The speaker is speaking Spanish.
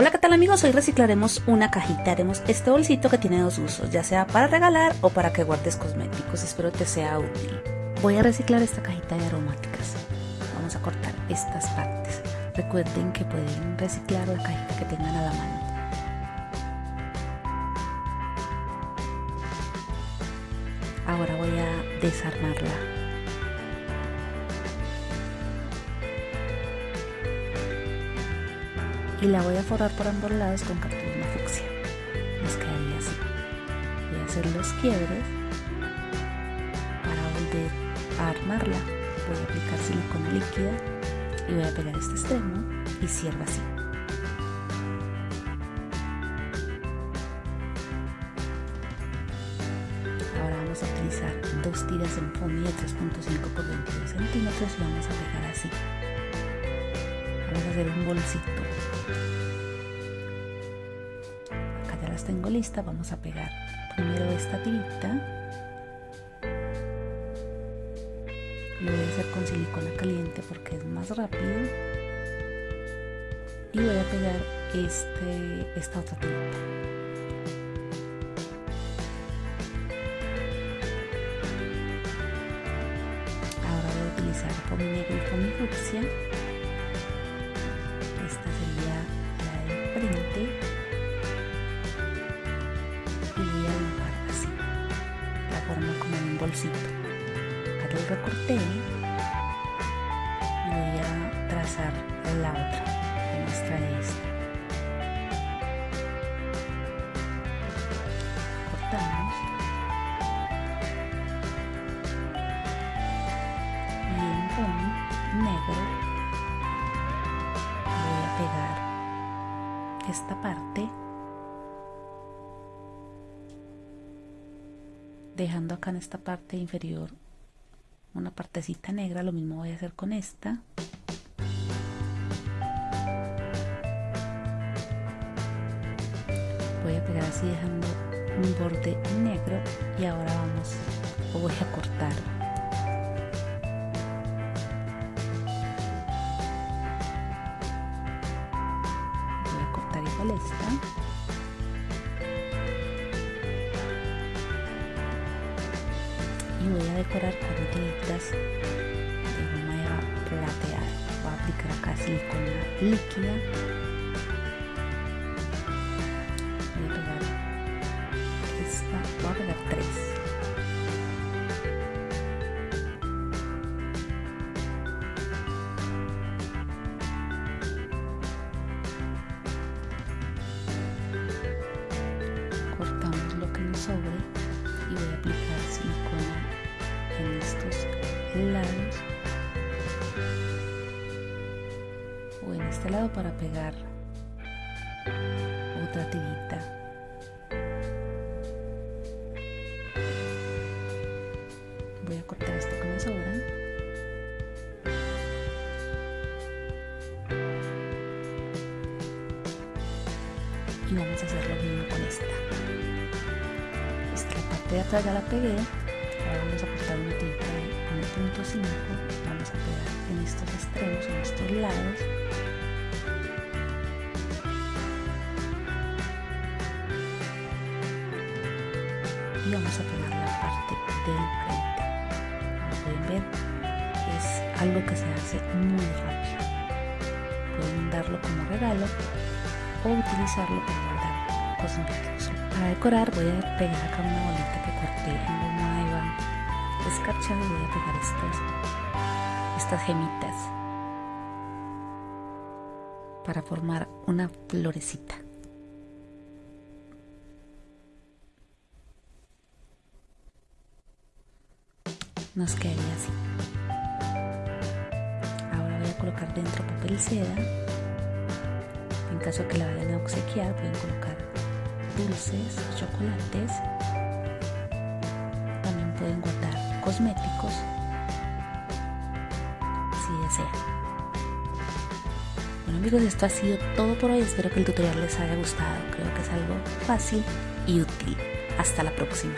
Hola, ¿qué tal amigos? Hoy reciclaremos una cajita. Haremos este bolsito que tiene dos usos, ya sea para regalar o para que guardes cosméticos. Espero te sea útil. Voy a reciclar esta cajita de aromáticas. Vamos a cortar estas partes. Recuerden que pueden reciclar la cajita que tengan a la mano. Ahora voy a desarmarla. Y la voy a forrar por ambos lados con cartulina fucsia. Nos quedaría así. Voy a hacer los quiebres para volver a armarla. Voy a aplicar silicona líquida y voy a pegar este extremo y cierro así. Ahora vamos a utilizar dos tiras en foamy de 3.5 por 22 centímetros y vamos a pegar así. Hacer un bolsito. Acá ya las tengo listas vamos a pegar primero esta tirita. Lo voy a hacer con silicona caliente porque es más rápido. Y voy a pegar este, esta otra tirita. Ahora voy a utilizar foamy negro y foamy fucsia bolsito. Acá lo recorté y voy a trazar la otra, que muestra esta. Cortamos. Y en fondo negro voy a pegar esta parte dejando acá en esta parte inferior una partecita negra lo mismo voy a hacer con esta. Voy a pegar así dejando un borde negro y ahora vamos o voy a cortar. Voy a cortar igual esta y voy a decorar con tiritas de goma plateada voy a aplicar acá silicona líquida. Voy a pegar esta voy a pegar tres. Cortamos lo que nos sobre y voy a aplicar silicona en estos lados o en este lado para pegar otra tirita voy a cortar esto que me sobra y vamos a hacer lo mismo con esta. Esta parte de atrás ya la pegué vamos a pegar en estos extremos, en estos lados. Y vamos a pegar la parte del frente. Como pueden ver es algo que se hace muy rápido. Pueden darlo como regalo o utilizarlo para guardar cosméticos para decorar voy a pegar acá una bolita que corté escarchada y voy a pegar estas estas gemitas para formar una florecita. Nos quedaría así. Ahora voy a colocar dentro papel seda. En caso que la vayan a obsequiar pueden colocar dulces, chocolates. También pueden guardar cosméticos. Si desean bueno amigos esto ha sido todo por hoy. Espero que el tutorial les haya gustado. Creo que es algo fácil y útil. Hasta la próxima